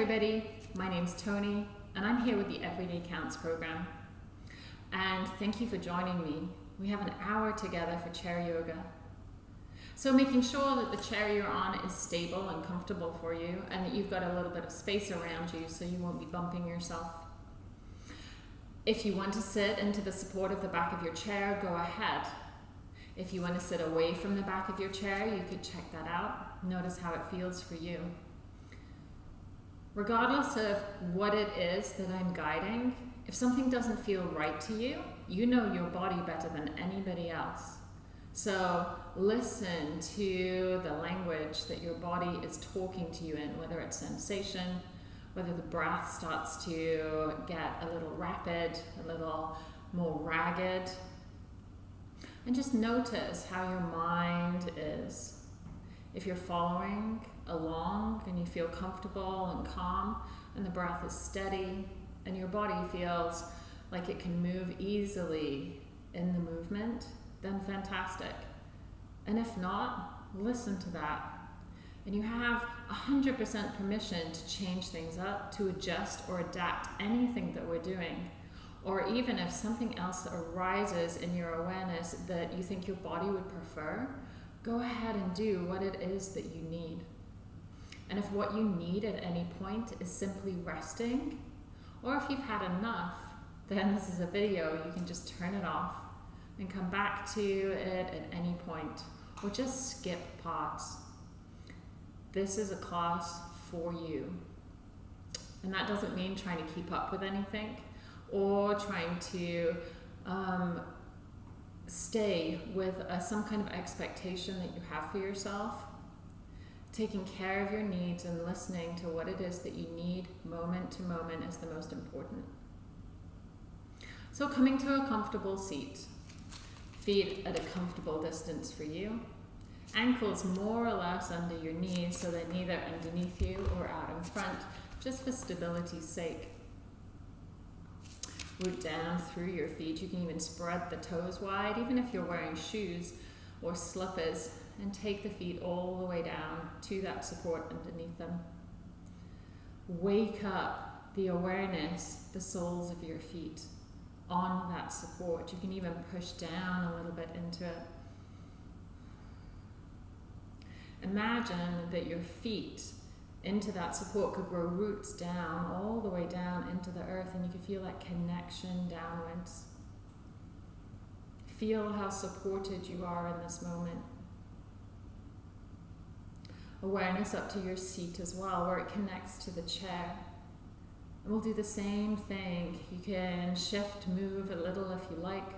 everybody, my name's Tony and I'm here with the Everyday Counts program. And thank you for joining me. We have an hour together for chair yoga. So making sure that the chair you're on is stable and comfortable for you and that you've got a little bit of space around you so you won't be bumping yourself. If you want to sit into the support of the back of your chair, go ahead. If you want to sit away from the back of your chair, you could check that out. Notice how it feels for you. Regardless of what it is that I'm guiding, if something doesn't feel right to you, you know your body better than anybody else. So listen to the language that your body is talking to you in, whether it's sensation, whether the breath starts to get a little rapid, a little more ragged. And just notice how your mind is. If you're following along and you feel comfortable and calm and the breath is steady and your body feels like it can move easily in the movement, then fantastic. And if not, listen to that. And you have 100% permission to change things up, to adjust or adapt anything that we're doing. Or even if something else arises in your awareness that you think your body would prefer, go ahead and do what it is that you need. And if what you need at any point is simply resting, or if you've had enough, then this is a video, you can just turn it off and come back to it at any point, or just skip parts. This is a class for you. And that doesn't mean trying to keep up with anything or trying to um, stay with a, some kind of expectation that you have for yourself taking care of your needs and listening to what it is that you need moment to moment is the most important. So coming to a comfortable seat, feet at a comfortable distance for you, ankles more or less under your knees so they're neither underneath you or out in front, just for stability's sake. Root down through your feet. You can even spread the toes wide, even if you're wearing shoes or slippers and take the feet all the way down to that support underneath them. Wake up the awareness, the soles of your feet on that support. You can even push down a little bit into it. Imagine that your feet into that support could grow roots down, all the way down into the earth, and you could feel that connection downwards. Feel how supported you are in this moment awareness up to your seat as well, where it connects to the chair. And we'll do the same thing. You can shift, move a little if you like.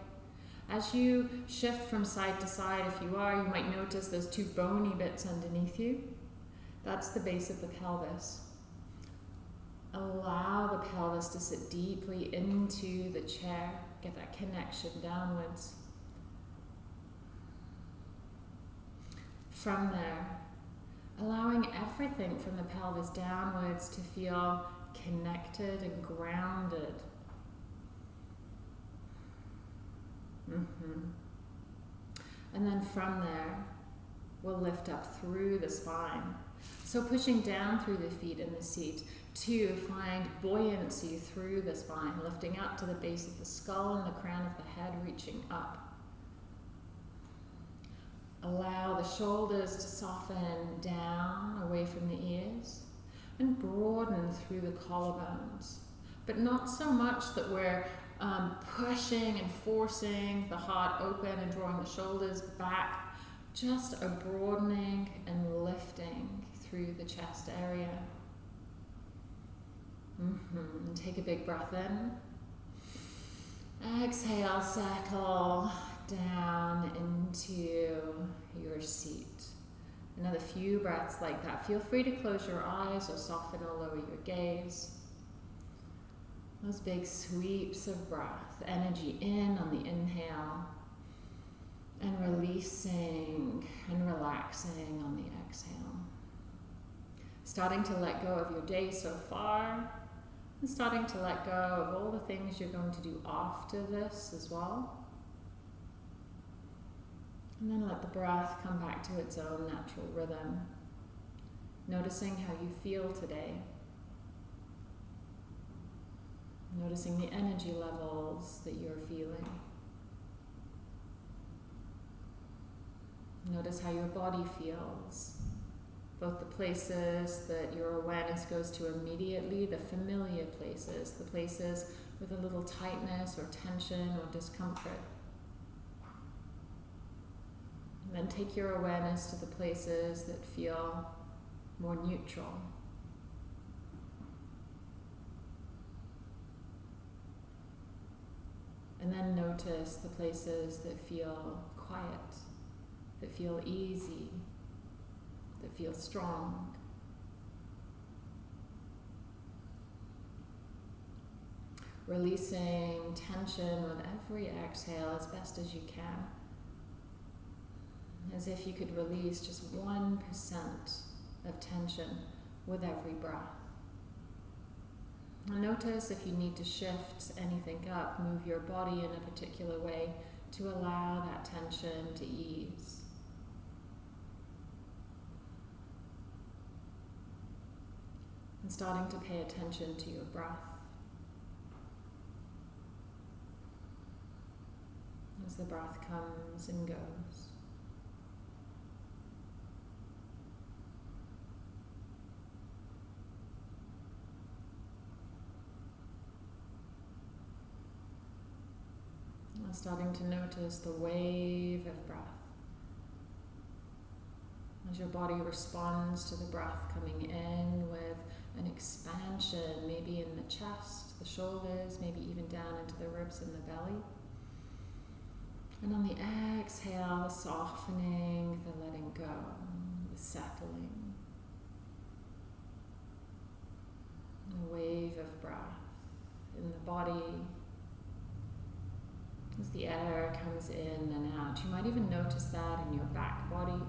As you shift from side to side, if you are, you might notice those two bony bits underneath you. That's the base of the pelvis. Allow the pelvis to sit deeply into the chair. Get that connection downwards. From there, allowing everything from the pelvis downwards to feel connected and grounded. Mm -hmm. And then from there, we'll lift up through the spine. So pushing down through the feet in the seat to find buoyancy through the spine, lifting up to the base of the skull and the crown of the head, reaching up. Allow the shoulders to soften down away from the ears and broaden through the collarbones. But not so much that we're um, pushing and forcing the heart open and drawing the shoulders back. Just a broadening and lifting through the chest area. Mm -hmm. Take a big breath in. Exhale, circle down into your seat. Another few breaths like that. Feel free to close your eyes or soften or lower your gaze. Those big sweeps of breath. Energy in on the inhale and releasing and relaxing on the exhale. Starting to let go of your day so far and starting to let go of all the things you're going to do after this as well. And then let the breath come back to its own natural rhythm. Noticing how you feel today. Noticing the energy levels that you're feeling. Notice how your body feels. Both the places that your awareness goes to immediately, the familiar places, the places with a little tightness or tension or discomfort. And then take your awareness to the places that feel more neutral. And then notice the places that feel quiet, that feel easy, that feel strong. Releasing tension with every exhale as best as you can. As if you could release just 1% of tension with every breath. Notice if you need to shift anything up, move your body in a particular way to allow that tension to ease. And starting to pay attention to your breath. As the breath comes and goes. Starting to notice the wave of breath. As your body responds to the breath coming in with an expansion, maybe in the chest, the shoulders, maybe even down into the ribs and the belly. And on the exhale, the softening, the letting go, the settling. the wave of breath in the body, as the air comes in and out. You might even notice that in your back body.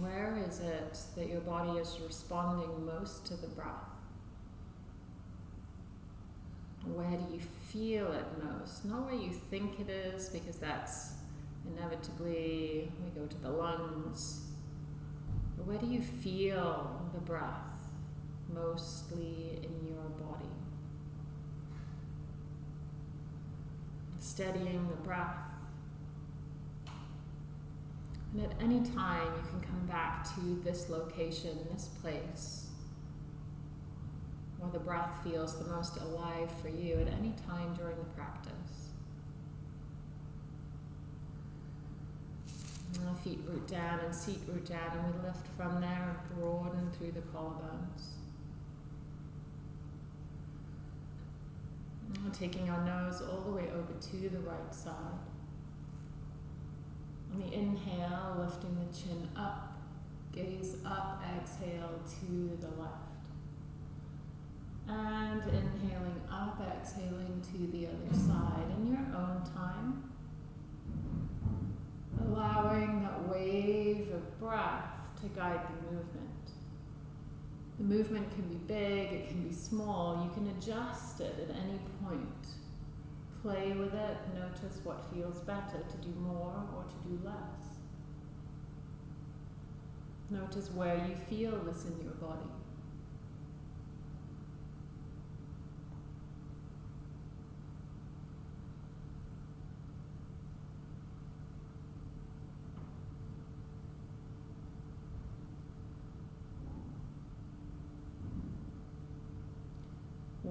Where is it that your body is responding most to the breath? Where do you feel it most? Not where you think it is, because that's inevitably, we go to the lungs. But where do you feel the breath? Mostly in your body. Steadying the breath. And at any time, you can come back to this location, this place, where the breath feels the most alive for you at any time during the practice. And feet root down and seat root down, and we lift from there and broaden through the collarbones. Taking our nose all the way over to the right side. On the inhale, lifting the chin up, gaze up, exhale to the left. And inhaling up, exhaling to the other side in your own time. Allowing that wave of breath to guide the movement. The movement can be big, it can be small. You can adjust it at any point. Play with it, notice what feels better to do more or to do less. Notice where you feel this in your body.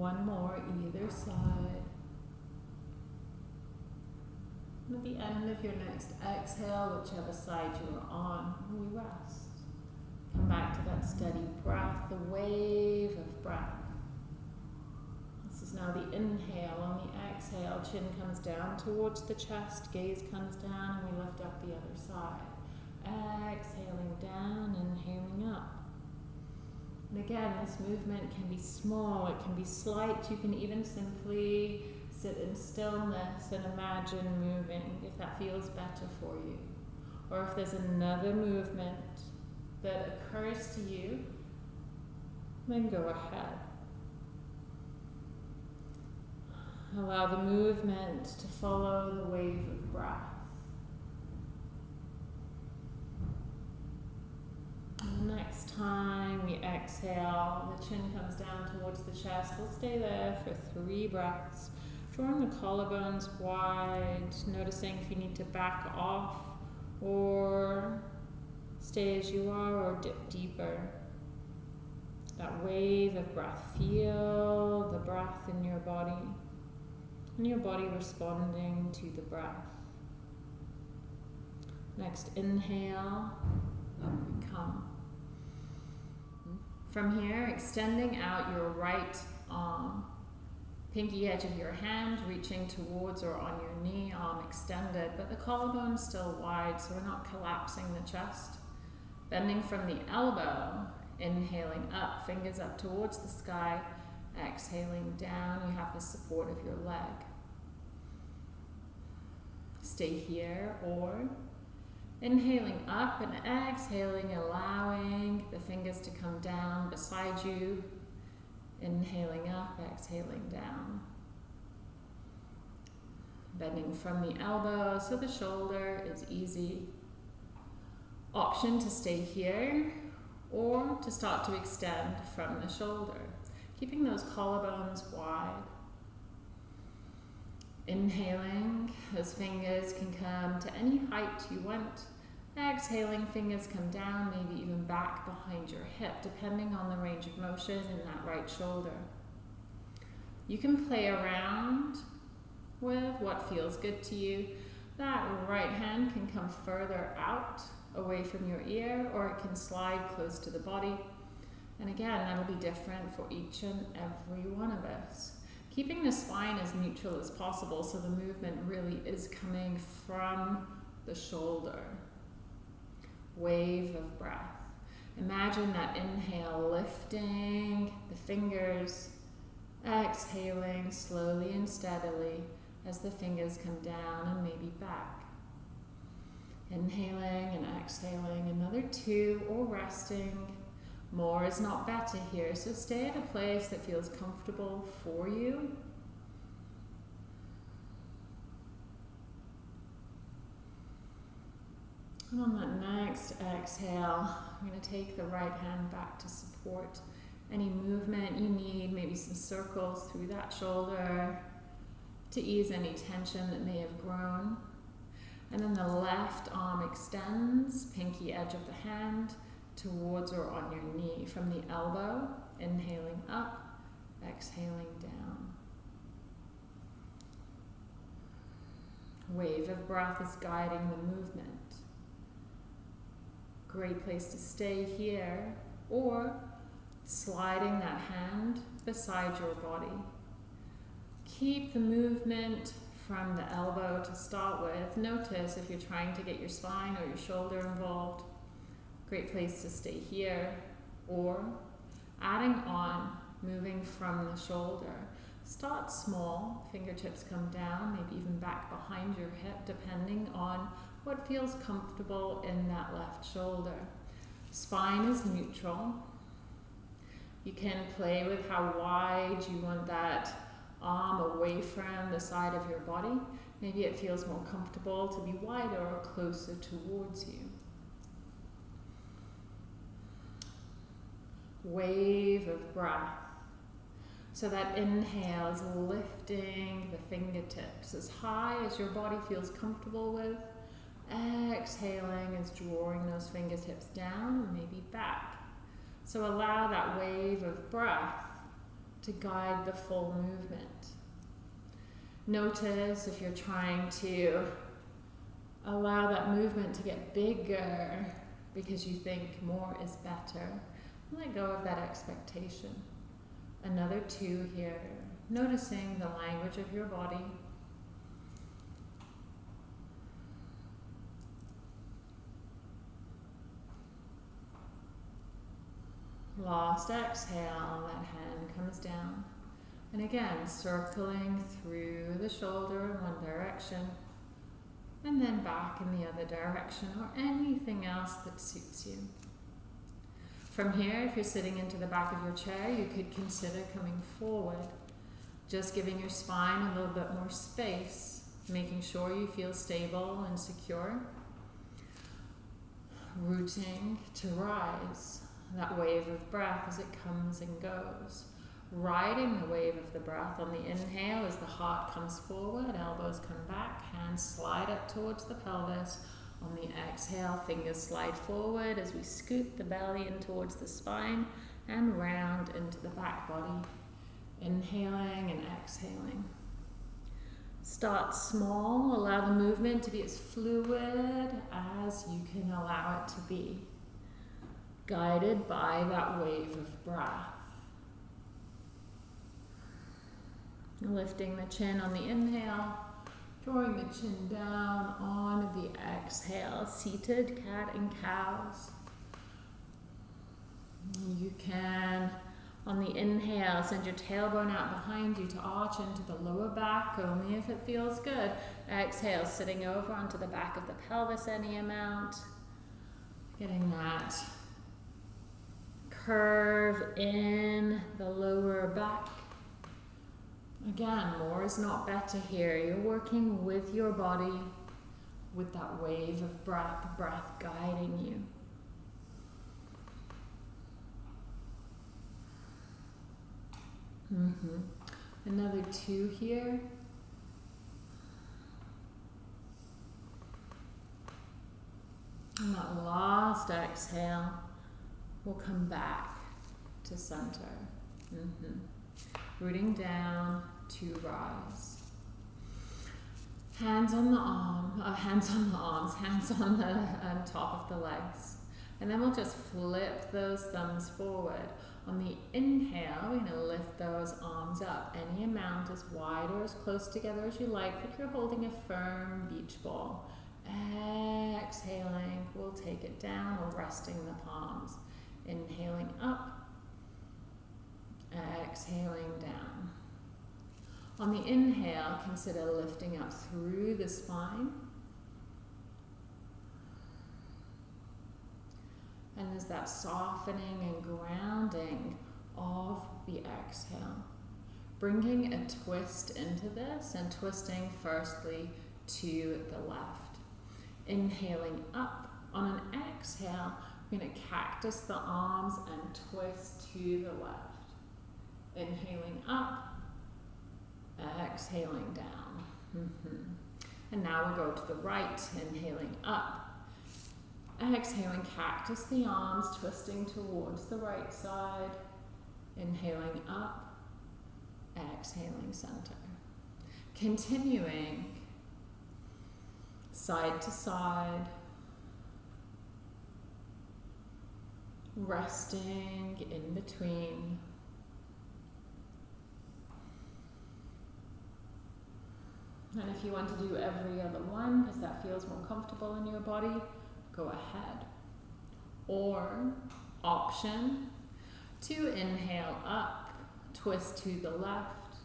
One more either side. At the end of your next exhale, whichever side you are on, we rest. Come back to that steady breath, the wave of breath. This is now the inhale. On the exhale, chin comes down towards the chest, gaze comes down, and we lift up the other side. Exhaling down, inhaling up. And again, this movement can be small, it can be slight. You can even simply sit in stillness and imagine moving if that feels better for you. Or if there's another movement that occurs to you, then go ahead. Allow the movement to follow the wave of breath. Next time we exhale, the chin comes down towards the chest. We'll stay there for three breaths. Drawing the collarbones wide, noticing if you need to back off or stay as you are or dip deeper. That wave of breath. Feel the breath in your body and your body responding to the breath. Next, inhale, up we come. From here, extending out your right arm, pinky edge of your hand reaching towards or on your knee, arm extended, but the collarbone still wide, so we're not collapsing the chest. Bending from the elbow, inhaling up, fingers up towards the sky, exhaling down, you have the support of your leg. Stay here or Inhaling up and exhaling, allowing the fingers to come down beside you. Inhaling up, exhaling down. Bending from the elbow so the shoulder is easy. Option to stay here or to start to extend from the shoulder, keeping those collarbones wide. Inhaling, those fingers can come to any height you want. Exhaling, fingers come down, maybe even back behind your hip, depending on the range of motion in that right shoulder. You can play around with what feels good to you. That right hand can come further out away from your ear or it can slide close to the body. And again, that'll be different for each and every one of us. Keeping the spine as neutral as possible so the movement really is coming from the shoulder. Wave of breath. Imagine that inhale lifting the fingers, exhaling slowly and steadily as the fingers come down and maybe back. Inhaling and exhaling, another two, or resting more is not better here, so stay at a place that feels comfortable for you. And on that next exhale, I'm going to take the right hand back to support any movement you need, maybe some circles through that shoulder to ease any tension that may have grown. And then the left arm extends, pinky edge of the hand, towards or on your knee from the elbow, inhaling up, exhaling down. Wave of breath is guiding the movement. Great place to stay here or sliding that hand beside your body. Keep the movement from the elbow to start with. Notice if you're trying to get your spine or your shoulder involved Great place to stay here or adding on, moving from the shoulder. Start small, fingertips come down, maybe even back behind your hip, depending on what feels comfortable in that left shoulder. Spine is neutral. You can play with how wide you want that arm away from the side of your body. Maybe it feels more comfortable to be wider or closer towards you. wave of breath. So that inhale is lifting the fingertips as high as your body feels comfortable with. Exhaling is drawing those fingertips down and maybe back. So allow that wave of breath to guide the full movement. Notice if you're trying to allow that movement to get bigger because you think more is better let go of that expectation. Another two here. Noticing the language of your body. Lost exhale, that hand comes down. And again, circling through the shoulder in one direction and then back in the other direction or anything else that suits you. From here, if you're sitting into the back of your chair, you could consider coming forward, just giving your spine a little bit more space, making sure you feel stable and secure. Rooting to rise. That wave of breath as it comes and goes. Riding the wave of the breath on the inhale as the heart comes forward, elbows come back, hands slide up towards the pelvis. On the exhale, fingers slide forward as we scoop the belly in towards the spine and round into the back body. Inhaling and exhaling. Start small, allow the movement to be as fluid as you can allow it to be, guided by that wave of breath. Lifting the chin on the inhale, drawing the chin down on the exhale, seated cat and cows. You can on the inhale, send your tailbone out behind you to arch into the lower back, only if it feels good. Exhale, sitting over onto the back of the pelvis any amount. Getting that curve in the lower back. Again, more is not better here. You're working with your body, with that wave of breath, breath guiding you. Mm-hmm. Another two here. And that last exhale will come back to center. Mm-hmm. Rooting down to rise. Hands on the arm, uh, hands on the arms, hands on the um, top of the legs. And then we'll just flip those thumbs forward on the inhale, we're going to lift those arms up any amount as wide or as close together as you like, like you're holding a firm beach ball. Exhaling, we'll take it down or resting the palms. Inhaling up, exhaling down. On the inhale, consider lifting up through the spine. And there's that softening and grounding of the exhale. Bringing a twist into this and twisting firstly to the left. Inhaling up. On an exhale, we're going to cactus the arms and twist to the left. Inhaling up, exhaling down. Mm -hmm. And now we go to the right, inhaling up, Exhaling, cactus the arms, twisting towards the right side. Inhaling up, exhaling center. Continuing side to side. Resting in between. And if you want to do every other one, because that feels more comfortable in your body, go ahead. Or option to inhale up, twist to the left.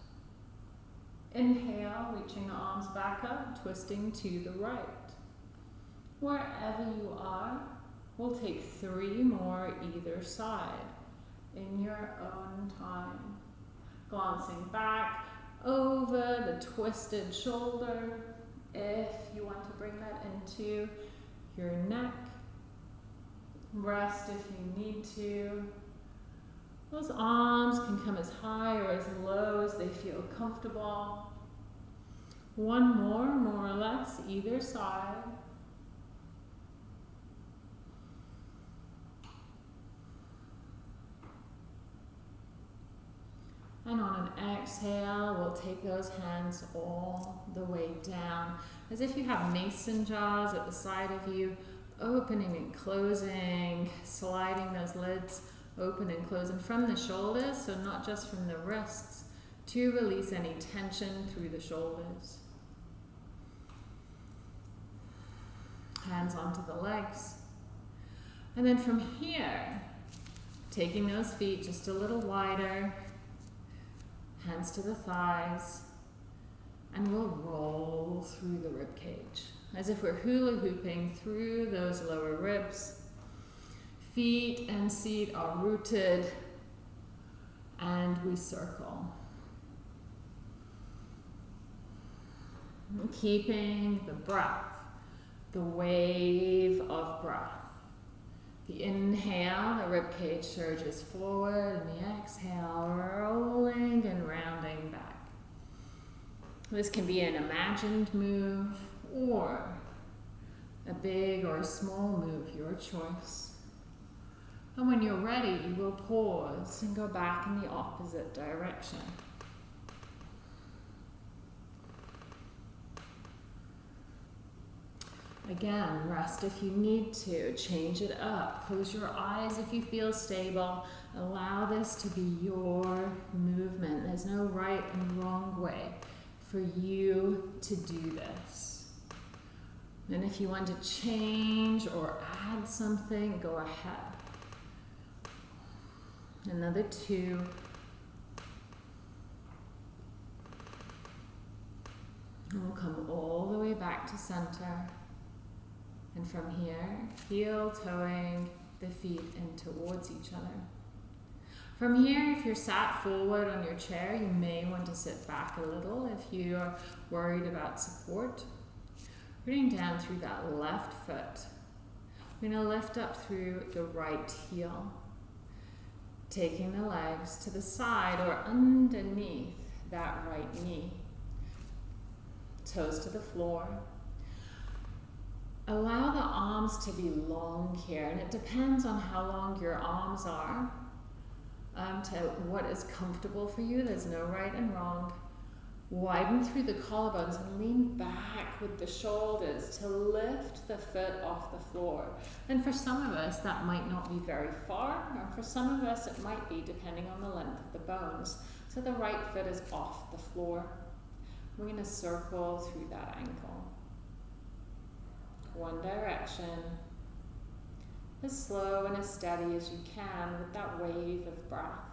Inhale, reaching the arms back up, twisting to the right. Wherever you are, we'll take three more either side in your own time. Glancing back over the twisted shoulder if you want to bring that into your neck. Rest if you need to. Those arms can come as high or as low as they feel comfortable. One more, more or less, either side. And on an exhale, we'll take those hands all the way down as if you have mason jars at the side of you, opening and closing, sliding those lids open and closing from the shoulders, so not just from the wrists, to release any tension through the shoulders. Hands onto the legs. And then from here, taking those feet just a little wider, hands to the thighs, and we'll roll through the rib cage as if we're hula hooping through those lower ribs. Feet and seat are rooted and we circle. Keeping the breath, the wave of breath, The inhale, the rib cage surges forward, and the exhale, rolling and rounding back. This can be an imagined move or a big or a small move, your choice. And when you're ready, you will pause and go back in the opposite direction. Again, rest if you need to. Change it up. Close your eyes if you feel stable. Allow this to be your movement. There's no right and wrong way for you to do this. And if you want to change or add something, go ahead. Another two. And we'll come all the way back to center. And from here, heel toeing the feet in towards each other. From here, if you're sat forward on your chair, you may want to sit back a little if you are worried about support. Rooting down through that left foot. We're going to lift up through the right heel. Taking the legs to the side or underneath that right knee. Toes to the floor. Allow the arms to be long here, and it depends on how long your arms are um, to what is comfortable for you. There's no right and wrong. Widen through the collarbones and lean back with the shoulders to lift the foot off the floor. And for some of us, that might not be very far, or for some of us, it might be depending on the length of the bones. So the right foot is off the floor. We're going to circle through that ankle. One direction, as slow and as steady as you can with that wave of breath.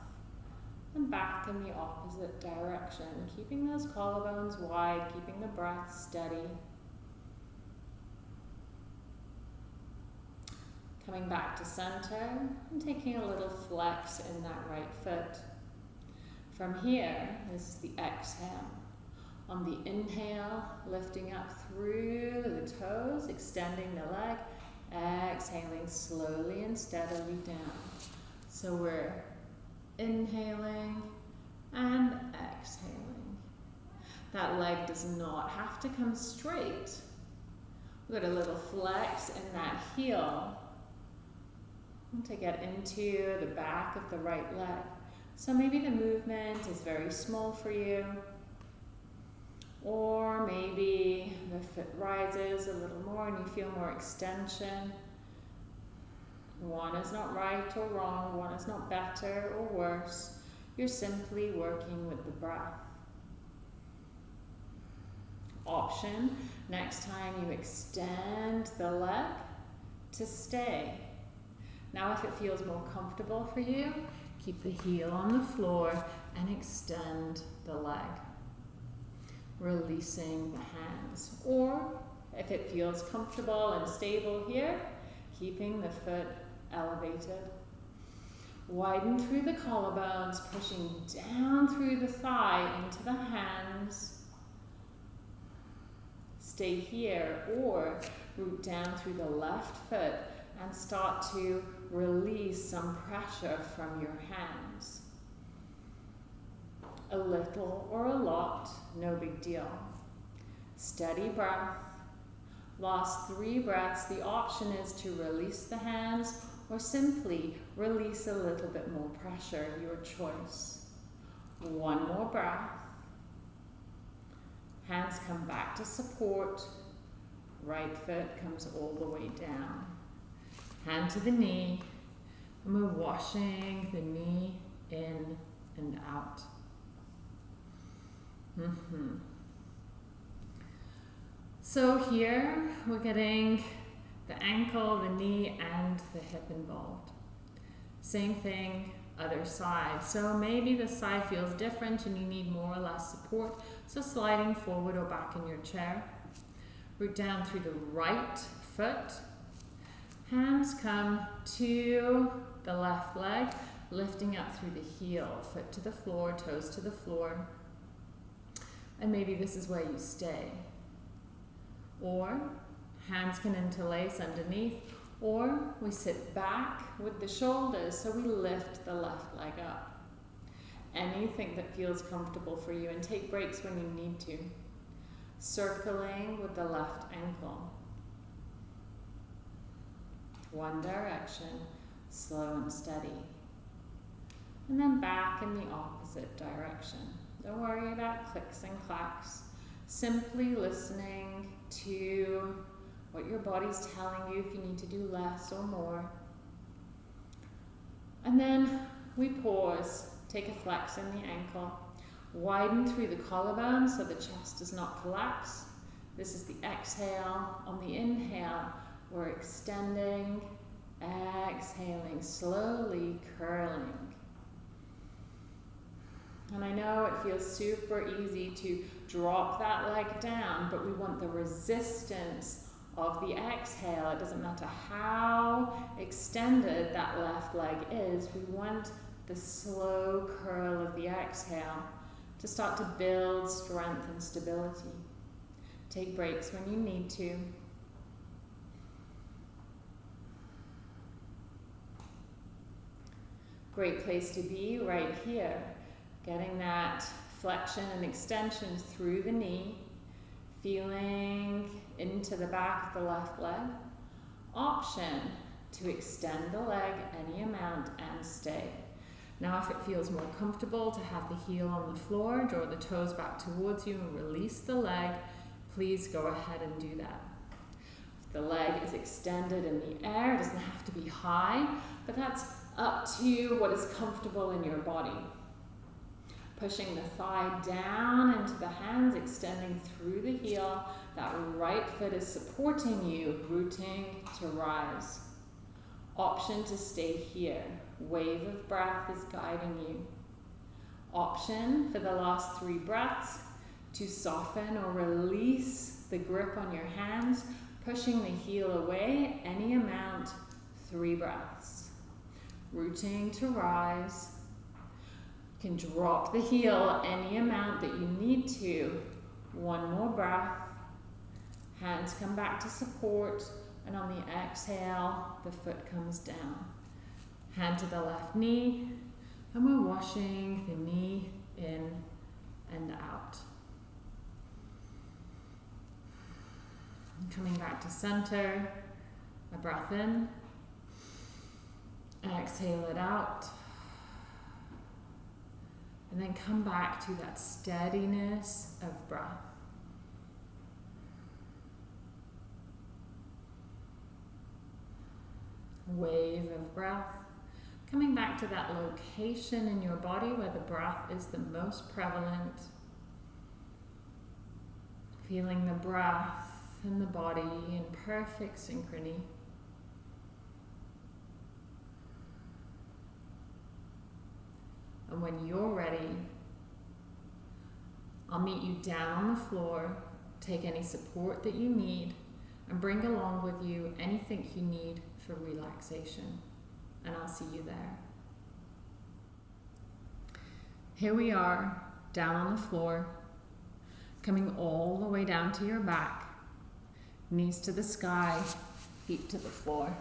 And back in the opposite direction, keeping those collarbones wide, keeping the breath steady. Coming back to center and taking a little flex in that right foot. From here, this is the exhale. On the inhale, lifting up through the toes, extending the leg, Exhaling slowly and steadily down. So we're inhaling and exhaling. That leg does not have to come straight. We've got a little flex in that heel to get into the back of the right leg. So maybe the movement is very small for you. Or maybe the foot rises a little more and you feel more extension. One is not right or wrong, one is not better or worse. You're simply working with the breath. Option, next time you extend the leg to stay. Now if it feels more comfortable for you, keep the heel on the floor and extend the leg releasing the hands. Or if it feels comfortable and stable here, keeping the foot elevated. Widen through the collarbones, pushing down through the thigh into the hands. Stay here or root down through the left foot and start to release some pressure from your hands a little or a lot, no big deal. Steady breath. Last three breaths, the option is to release the hands or simply release a little bit more pressure, your choice. One more breath. Hands come back to support. Right foot comes all the way down. Hand to the knee. And we're washing the knee in and out. Mm-hmm. So here we're getting the ankle, the knee, and the hip involved. Same thing, other side. So maybe the side feels different and you need more or less support. So sliding forward or back in your chair. Root down through the right foot. Hands come to the left leg, lifting up through the heel, foot to the floor, toes to the floor. And maybe this is where you stay. Or hands can interlace underneath, Or we sit back with the shoulders so we lift the left leg up. Anything that feels comfortable for you and take breaks when you need to. Circling with the left ankle. One direction, slow and steady. And then back in the opposite direction. Don't worry about clicks and clacks. Simply listening to what your body's telling you if you need to do less or more. And then we pause, take a flex in the ankle, widen through the collarbone so the chest does not collapse. This is the exhale. On the inhale, we're extending, exhaling, slowly curling. And I know it feels super easy to drop that leg down, but we want the resistance of the exhale. It doesn't matter how extended that left leg is, we want the slow curl of the exhale to start to build strength and stability. Take breaks when you need to. Great place to be right here. Getting that flexion and extension through the knee, feeling into the back of the left leg. Option to extend the leg any amount and stay. Now if it feels more comfortable to have the heel on the floor, draw the toes back towards you and release the leg, please go ahead and do that. If the leg is extended in the air, it doesn't have to be high, but that's up to what is comfortable in your body. Pushing the thigh down into the hands, extending through the heel. That right foot is supporting you, rooting to rise. Option to stay here. Wave of breath is guiding you. Option for the last three breaths to soften or release the grip on your hands, pushing the heel away any amount, three breaths. Rooting to rise can drop the heel any amount that you need to. One more breath. Hands come back to support. And on the exhale, the foot comes down. Hand to the left knee. And we're washing the knee in and out. Coming back to center. A breath in. Exhale it out. And then come back to that steadiness of breath. Wave of breath. Coming back to that location in your body where the breath is the most prevalent. Feeling the breath and the body in perfect synchrony. And when you're ready, I'll meet you down on the floor, take any support that you need, and bring along with you anything you need for relaxation. And I'll see you there. Here we are, down on the floor, coming all the way down to your back, knees to the sky, feet to the floor.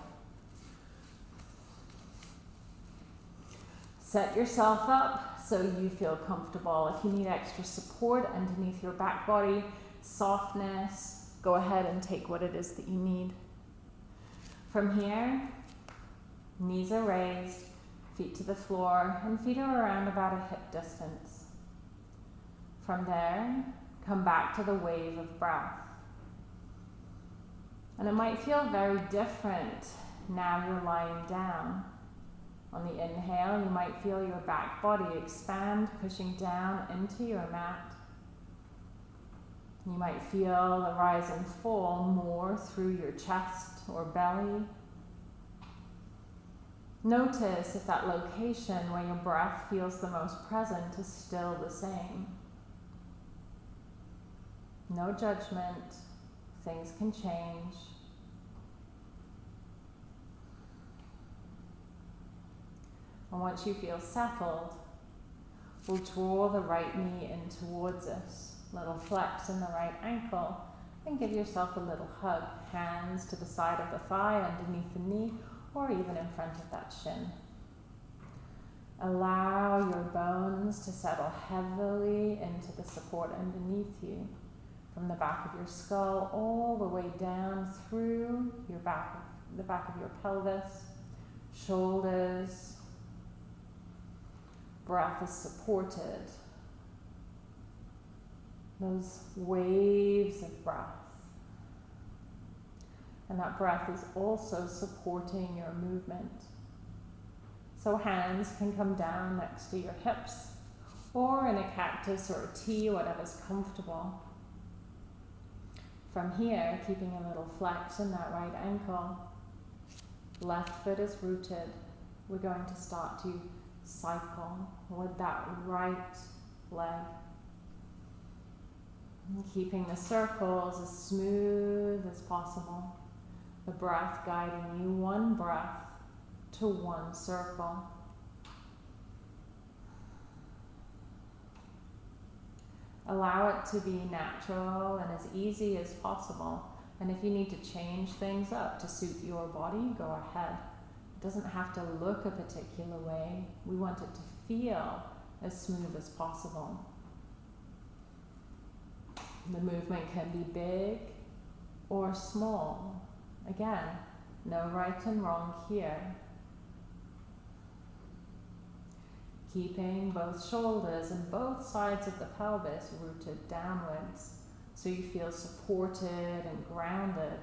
Set yourself up so you feel comfortable. If you need extra support underneath your back body, softness, go ahead and take what it is that you need. From here, knees are raised, feet to the floor, and feet are around about a hip distance. From there, come back to the wave of breath. And it might feel very different now you're lying down. On the inhale, you might feel your back body expand, pushing down into your mat. You might feel the rise and fall more through your chest or belly. Notice if that location where your breath feels the most present is still the same. No judgment, things can change. And once you feel settled, we'll draw the right knee in towards us. Little flex in the right ankle. And give yourself a little hug. Hands to the side of the thigh, underneath the knee, or even in front of that shin. Allow your bones to settle heavily into the support underneath you, from the back of your skull all the way down through your back, the back of your pelvis, shoulders. Breath is supported. Those waves of breath. And that breath is also supporting your movement. So hands can come down next to your hips or in a cactus or a T, whatever's comfortable. From here, keeping a little flex in that right ankle. Left foot is rooted. We're going to start to cycle with that right leg. Keeping the circles as smooth as possible. The breath guiding you one breath to one circle. Allow it to be natural and as easy as possible. And if you need to change things up to suit your body, go ahead. Doesn't have to look a particular way. We want it to feel as smooth as possible. The movement can be big or small. Again, no right and wrong here. Keeping both shoulders and both sides of the pelvis rooted downwards so you feel supported and grounded.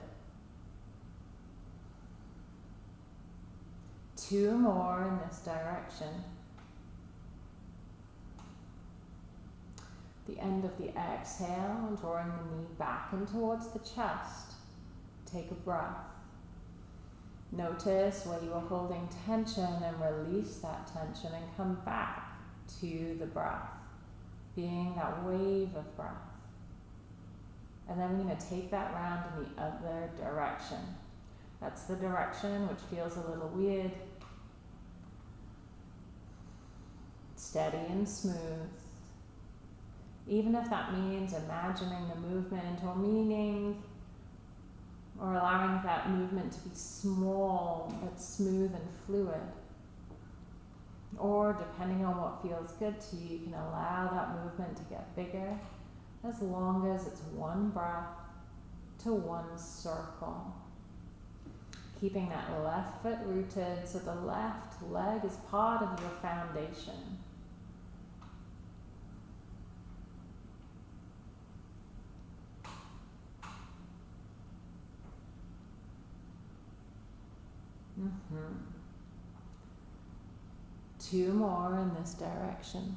Two more in this direction. The end of the exhale, drawing the knee back and towards the chest. Take a breath. Notice where you are holding tension and release that tension and come back to the breath, being that wave of breath. And then we're going to take that round in the other direction. That's the direction which feels a little weird. Steady and smooth. Even if that means imagining the movement or meaning or allowing that movement to be small but smooth and fluid. Or depending on what feels good to you, you can allow that movement to get bigger as long as it's one breath to one circle. Keeping that left foot rooted so the left leg is part of your foundation. Mm-hmm. Two more in this direction.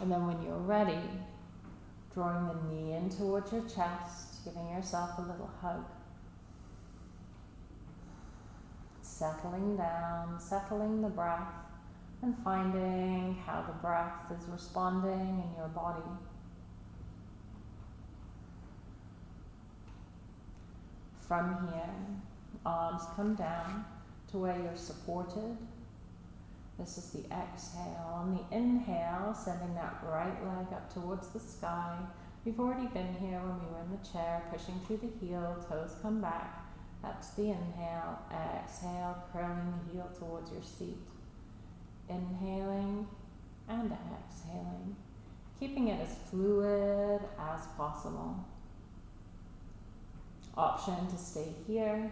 And then when you're ready, drawing the knee in towards your chest, giving yourself a little hug. Settling down, settling the breath, and finding how the breath is responding in your body. From here, arms come down to where you're supported. This is the exhale. On the inhale, sending that right leg up towards the sky. We've already been here when we were in the chair, pushing through the heel, toes come back. That's the inhale. Exhale, curling the heel towards your seat. Inhaling and exhaling, keeping it as fluid as possible. Option to stay here.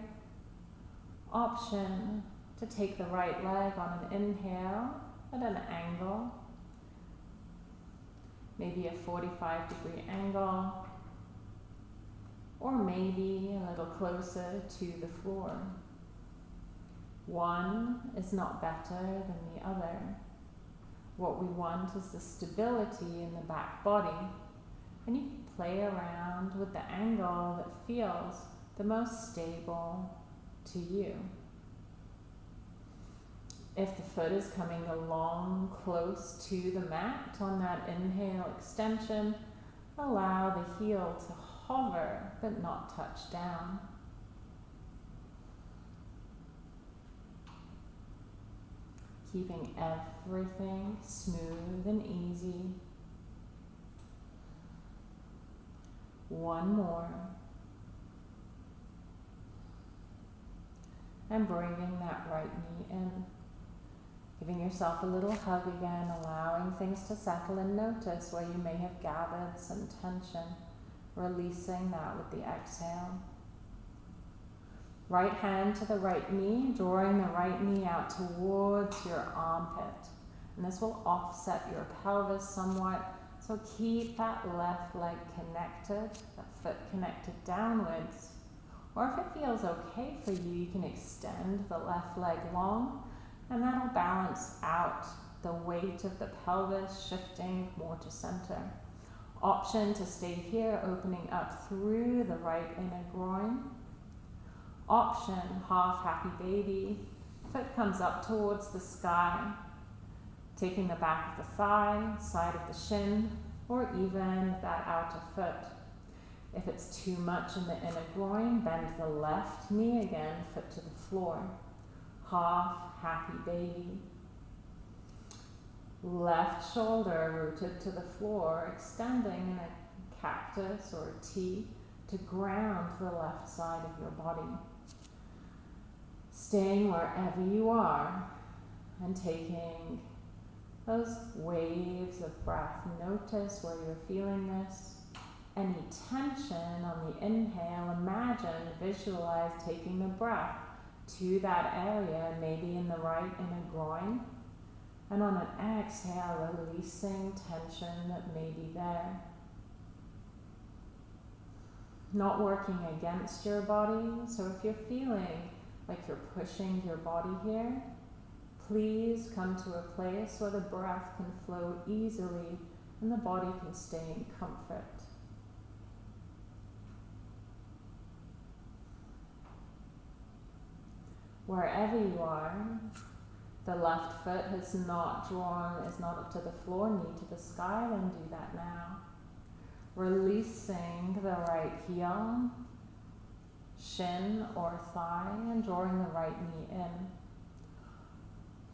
Option to take the right leg on an inhale at an angle, maybe a 45 degree angle, or maybe a little closer to the floor. One is not better than the other. What we want is the stability in the back body, and you play around with the angle that feels the most stable to you. If the foot is coming along close to the mat on that inhale extension, allow the heel to hover but not touch down. keeping everything smooth and easy. One more. And bringing that right knee in. Giving yourself a little hug again, allowing things to settle and notice where you may have gathered some tension, releasing that with the exhale. Right hand to the right knee, drawing the right knee out towards your armpit. And this will offset your pelvis somewhat. So keep that left leg connected, that foot connected downwards. Or if it feels okay for you, you can extend the left leg long and that'll balance out the weight of the pelvis shifting more to center. Option to stay here, opening up through the right inner groin option, half happy baby. Foot comes up towards the sky, taking the back of the thigh, side of the shin, or even that outer foot. If it's too much in the inner groin, bend the left knee again, foot to the floor. Half happy baby. Left shoulder rooted to the floor, extending in a cactus or a T to ground the left side of your body staying wherever you are and taking those waves of breath. Notice where you're feeling this. Any tension on the inhale, imagine, visualize taking the breath to that area, maybe in the right inner groin. And on an exhale, releasing tension that may be there. Not working against your body. So if you're feeling like you're pushing your body here, please come to a place where the breath can flow easily and the body can stay in comfort. Wherever you are, the left foot has not drawn, is not up to the floor, knee to the sky, then do that now. Releasing the right heel shin or thigh and drawing the right knee in.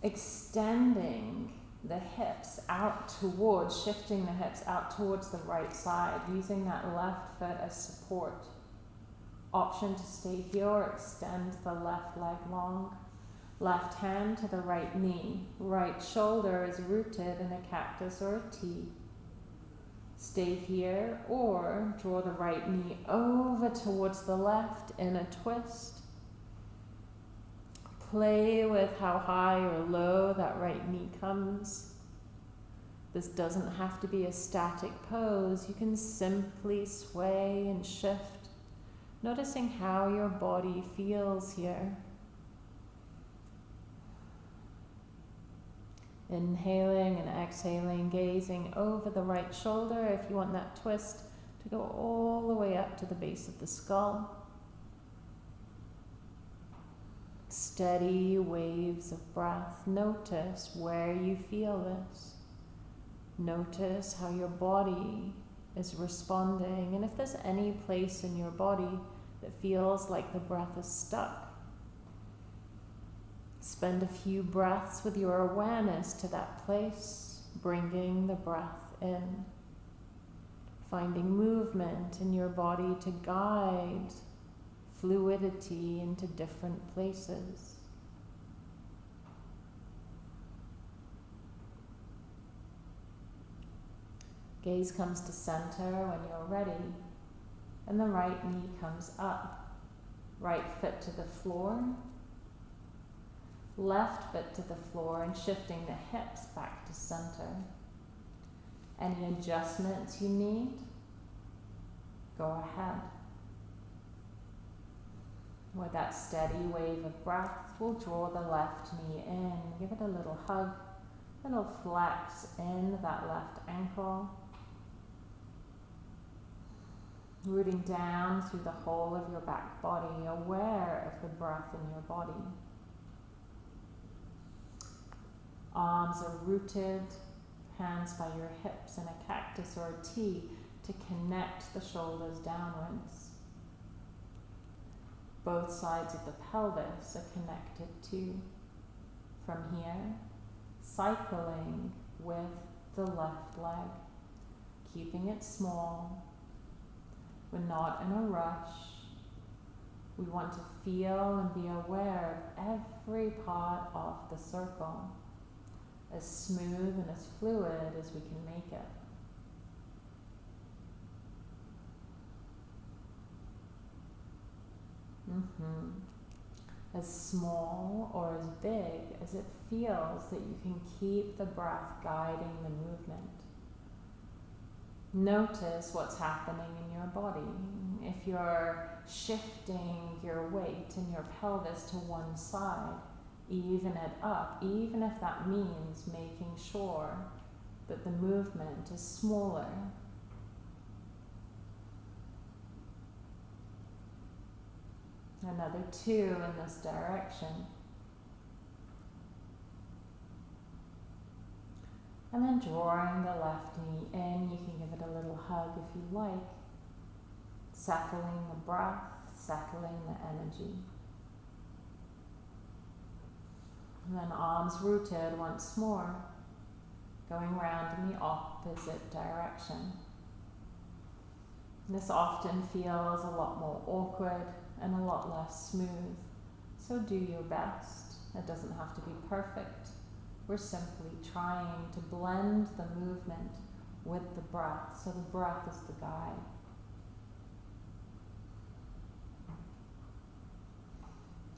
Extending the hips out towards, shifting the hips out towards the right side, using that left foot as support. Option to stay here or extend the left leg long. Left hand to the right knee. Right shoulder is rooted in a cactus or a T. Stay here or draw the right knee over towards the left in a twist. Play with how high or low that right knee comes. This doesn't have to be a static pose. You can simply sway and shift, noticing how your body feels here. Inhaling and exhaling, gazing over the right shoulder if you want that twist to go all the way up to the base of the skull. Steady waves of breath. Notice where you feel this. Notice how your body is responding, and if there's any place in your body that feels like the breath is stuck, Spend a few breaths with your awareness to that place, bringing the breath in, finding movement in your body to guide fluidity into different places. Gaze comes to center when you're ready, and the right knee comes up, right foot to the floor, left foot to the floor and shifting the hips back to center. Any adjustments you need, go ahead. With that steady wave of breath, we'll draw the left knee in. Give it a little hug, a little flex in that left ankle. Rooting down through the whole of your back body, aware of the breath in your body. Arms are rooted, hands by your hips in a cactus or a T to connect the shoulders downwards. Both sides of the pelvis are connected too. From here, cycling with the left leg, keeping it small. We're not in a rush. We want to feel and be aware of every part of the circle, as smooth and as fluid as we can make it. Mm-hmm. As small or as big as it feels that you can keep the breath guiding the movement. Notice what's happening in your body. If you're shifting your weight and your pelvis to one side, even it up, even if that means making sure that the movement is smaller Another two in this direction. And then drawing the left knee in, you can give it a little hug if you like. Settling the breath, settling the energy. And then arms rooted once more, going round in the opposite direction. This often feels a lot more awkward and a lot less smooth. So do your best. It doesn't have to be perfect. We're simply trying to blend the movement with the breath. So the breath is the guide.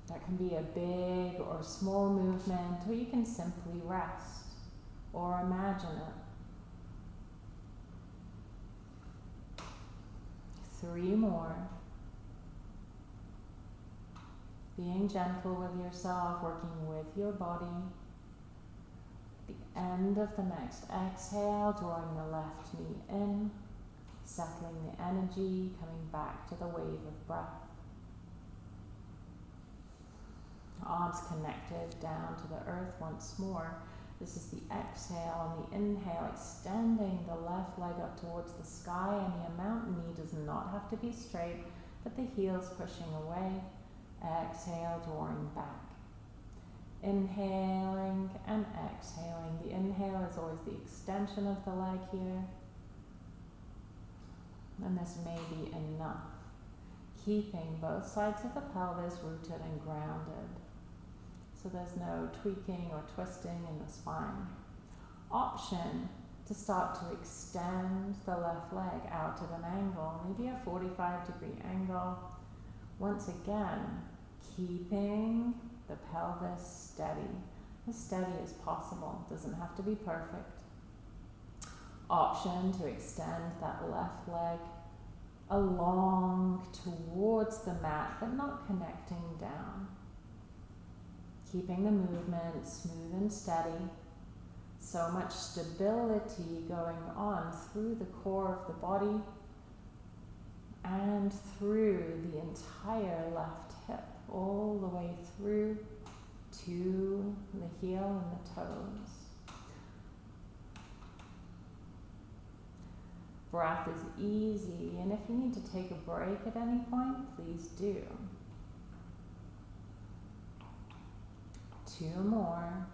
That can be a big or small movement, or you can simply rest or imagine it. Three more being gentle with yourself, working with your body. The end of the next exhale, drawing the left knee in, settling the energy, coming back to the wave of breath. Arms connected down to the earth once more. This is the exhale and the inhale, extending the left leg up towards the sky, and the mountain knee does not have to be straight, but the heels pushing away. Exhale, drawing back. Inhaling and exhaling. The inhale is always the extension of the leg here. And this may be enough. Keeping both sides of the pelvis rooted and grounded. So there's no tweaking or twisting in the spine. Option to start to extend the left leg out at an angle, maybe a 45 degree angle once again, keeping the pelvis steady, as steady as possible, doesn't have to be perfect. Option to extend that left leg along towards the mat, but not connecting down. Keeping the movement smooth and steady. So much stability going on through the core of the body and through the entire left all the way through to the heel and the toes. Breath is easy, and if you need to take a break at any point, please do. Two more.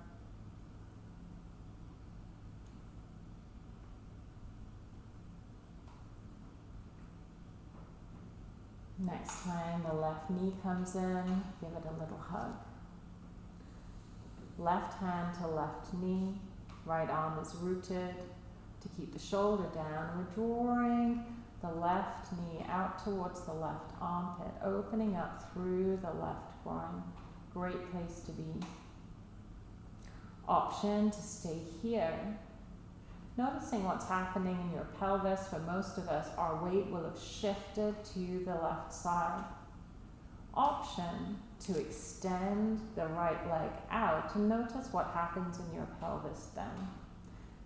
Next time the left knee comes in, give it a little hug. Left hand to left knee, right arm is rooted to keep the shoulder down. We're drawing the left knee out towards the left armpit, opening up through the left groin. Great place to be. Option to stay here Noticing what's happening in your pelvis, for most of us, our weight will have shifted to the left side. Option to extend the right leg out and notice what happens in your pelvis then.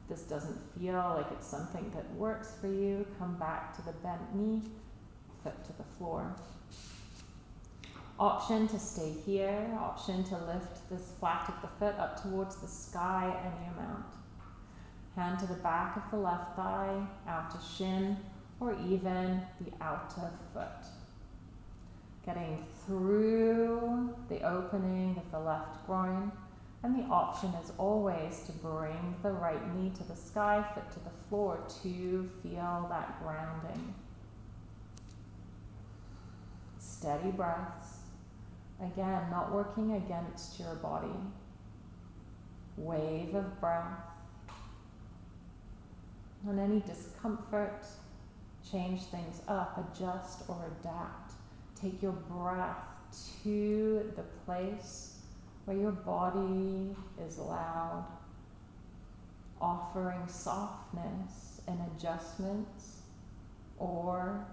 If this doesn't feel like it's something that works for you, come back to the bent knee, foot to the floor. Option to stay here, option to lift this flat of the foot up towards the sky any amount hand to the back of the left thigh, out to shin, or even the outer foot. Getting through the opening of the left groin, And the option is always to bring the right knee to the sky, foot to the floor to feel that grounding. Steady breaths. Again, not working against your body. Wave of breath. On any discomfort, change things up, adjust or adapt. Take your breath to the place where your body is loud, offering softness and adjustments, or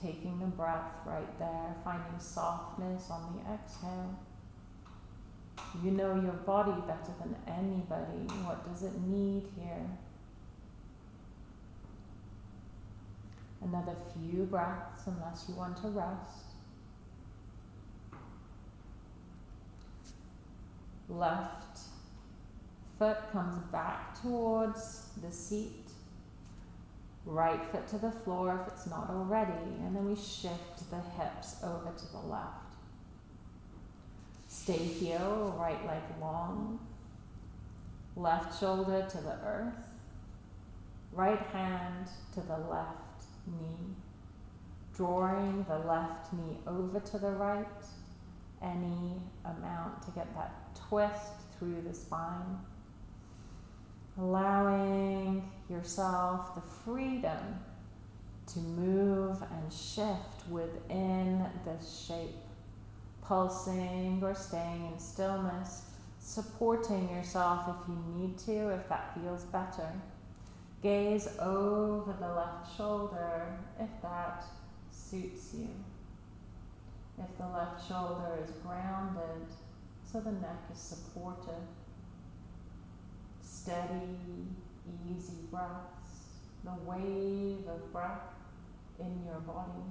taking the breath right there, finding softness on the exhale. You know your body better than anybody. What does it need here? Another few breaths, unless you want to rest. left foot comes back towards the seat, right foot to the floor if it's not already, and then we shift the hips over to the left. Stay here, right leg long, left shoulder to the earth, right hand to the left knee, drawing the left knee over to the right, any amount to get that twist through the spine. Allowing yourself the freedom to move and shift within this shape, pulsing or staying in stillness, supporting yourself if you need to, if that feels better. Gaze over the left shoulder if that suits you. If the left shoulder is grounded, so the neck is supported. Steady, easy breaths, the wave of breath in your body.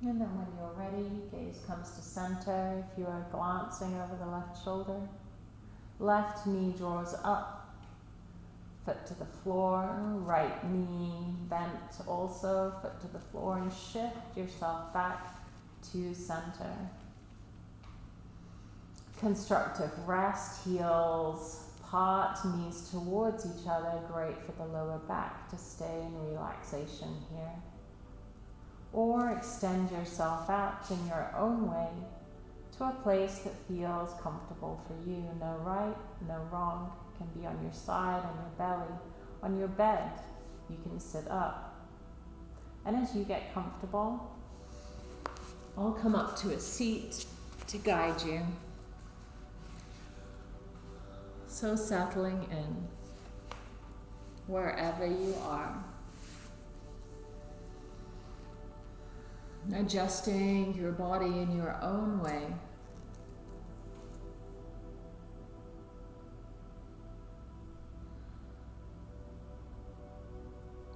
And then when you're ready, gaze comes to center. If you are glancing over the left shoulder, left knee draws up, foot to the floor, right knee bent also, foot to the floor, and shift yourself back to center. Constructive rest, heels part, knees towards each other, great for the lower back to stay in relaxation here or extend yourself out in your own way to a place that feels comfortable for you. No right, no wrong. Can be on your side, on your belly, on your bed. You can sit up. And as you get comfortable, I'll come up to a seat to guide you. So settling in wherever you are. Adjusting your body in your own way.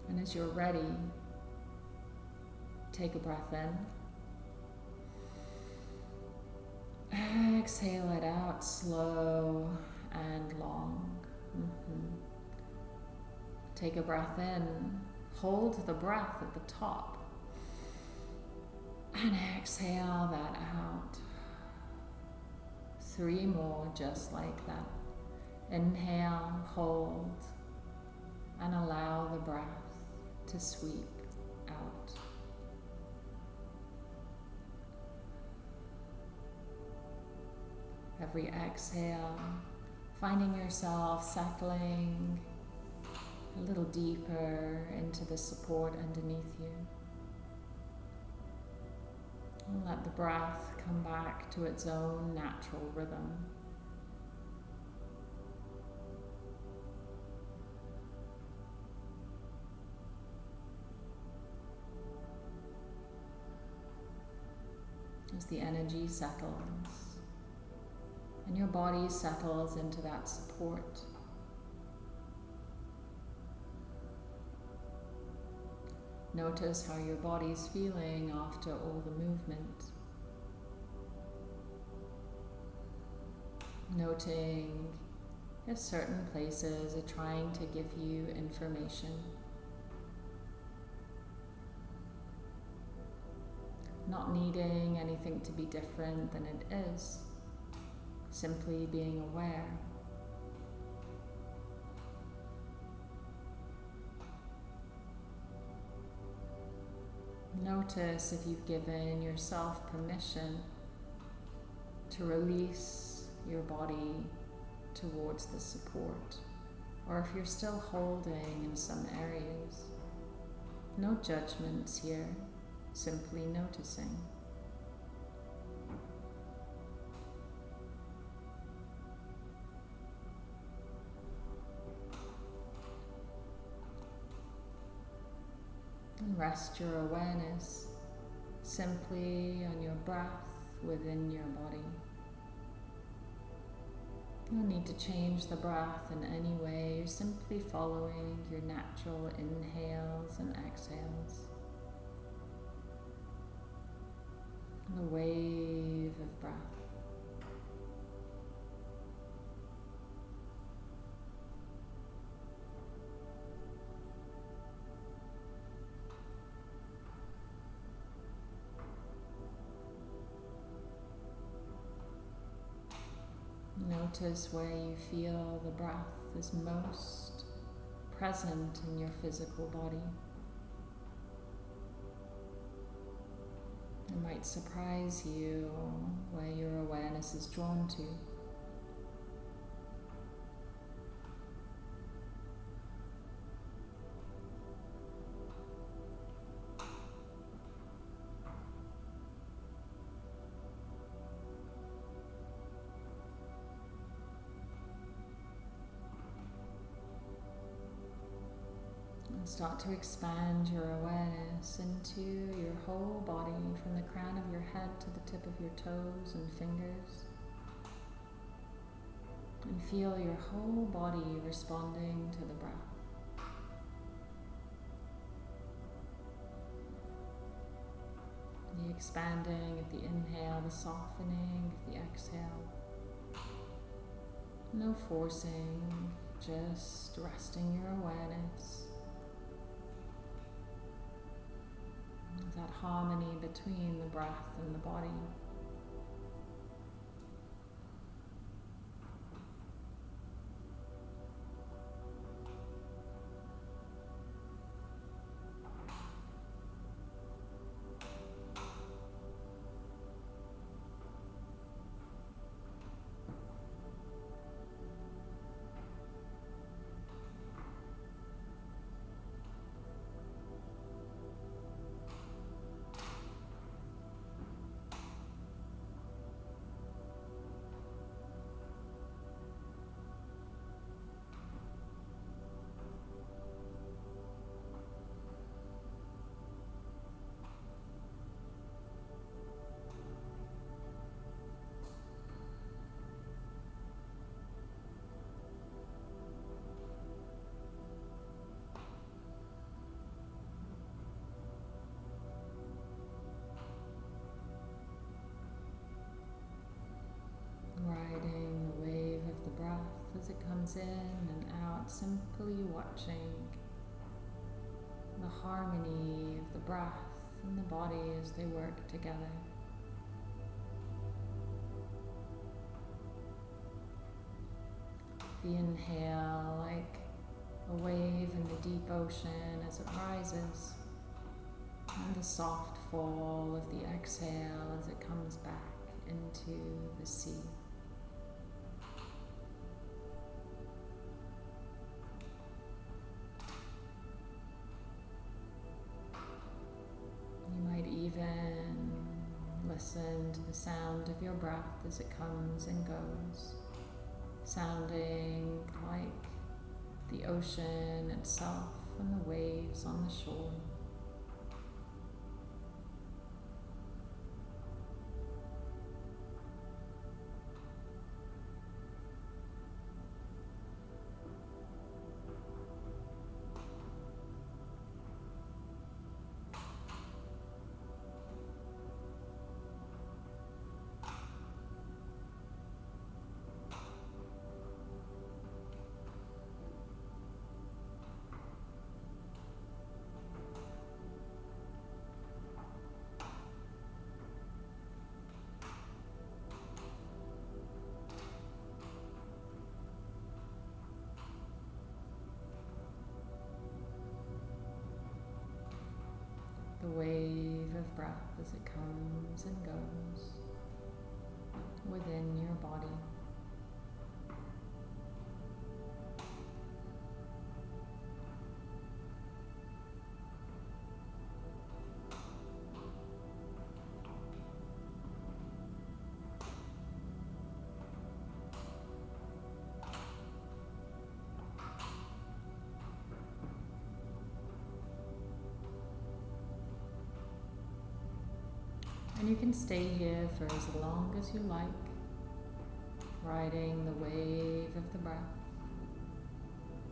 And as you're ready, take a breath in. Exhale it out slow and long. Mm-hmm. Take a breath in. Hold the breath at the top. And exhale that out. Three more just like that. Inhale, hold, and allow the breath to sweep out. Every exhale, finding yourself settling a little deeper into the support underneath you. And let the breath come back to its own natural rhythm. As the energy settles and your body settles into that support. Notice how your body's feeling after all the movement. Noting if certain places are trying to give you information. Not needing anything to be different than it is, simply being aware. Notice if you've given yourself permission to release your body towards the support, or if you're still holding in some areas. No judgments here, simply noticing. And rest your awareness simply on your breath within your body. No need to change the breath in any way, you're simply following your natural inhales and exhales. The wave of breath. Notice where you feel the breath is most present in your physical body. It might surprise you where your awareness is drawn to. And start to expand your awareness into your whole body from the crown of your head to the tip of your toes and fingers. And feel your whole body responding to the breath. The expanding of the inhale, the softening of the exhale. No forcing, just resting your awareness. That harmony between the breath and the body. As it comes in and out, simply watching the harmony of the breath and the body as they work together. The inhale like a wave in the deep ocean as it rises, and the soft fall of the exhale as it comes back into the sea. Listen to the sound of your breath as it comes and goes, sounding like the ocean itself and the waves on the shore. Comes and goes within your body. You can stay here for as long as you like, riding the wave of the breath.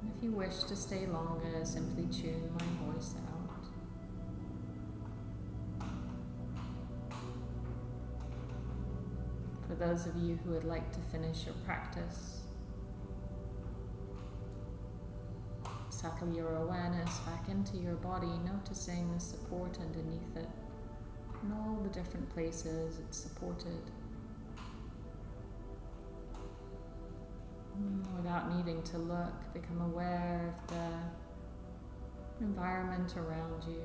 And if you wish to stay longer, simply tune my voice out. For those of you who would like to finish your practice, settle your awareness back into your body, noticing the support underneath it and all the different places it's supported. Mm, without needing to look, become aware of the environment around you.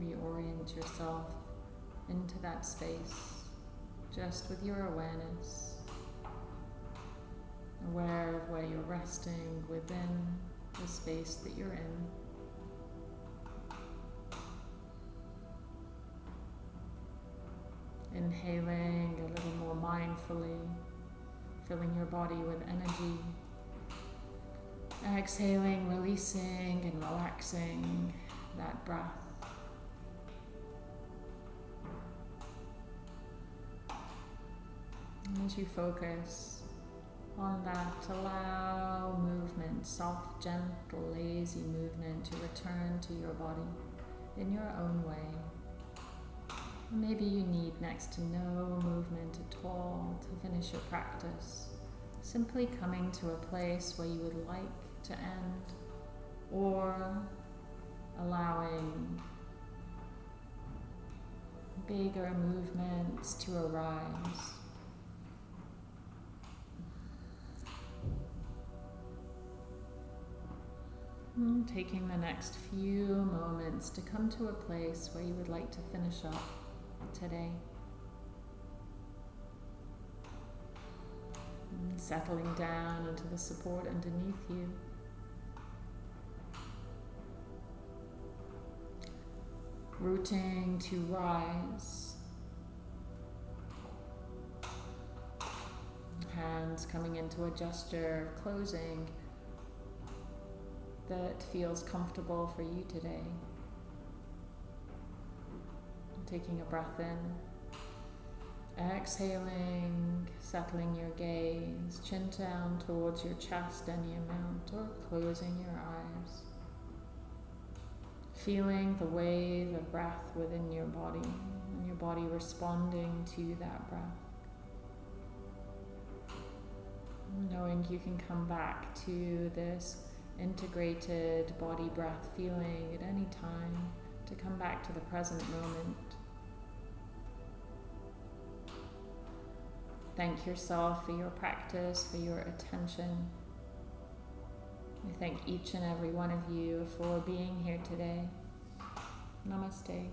Reorient yourself into that space just with your awareness, aware of where you're resting within the space that you're in. Inhaling a little more mindfully, filling your body with energy. Exhaling, releasing and relaxing that breath. As you focus on that, allow movement, soft, gentle, lazy movement to return to your body in your own way. Maybe you need next to no movement at all to finish your practice. Simply coming to a place where you would like to end or allowing bigger movements to arise. Taking the next few moments to come to a place where you would like to finish up today. Hmm, settling down into the support underneath you. Rooting to rise. Hands coming into a gesture of closing that feels comfortable for you today. Taking a breath in, exhaling, settling your gaze, chin down towards your chest any amount, or closing your eyes. Feeling the wave of breath within your body, and your body responding to that breath. Knowing you can come back to this integrated body breath feeling at any time to come back to the present moment. Thank yourself for your practice, for your attention. I thank each and every one of you for being here today. Namaste.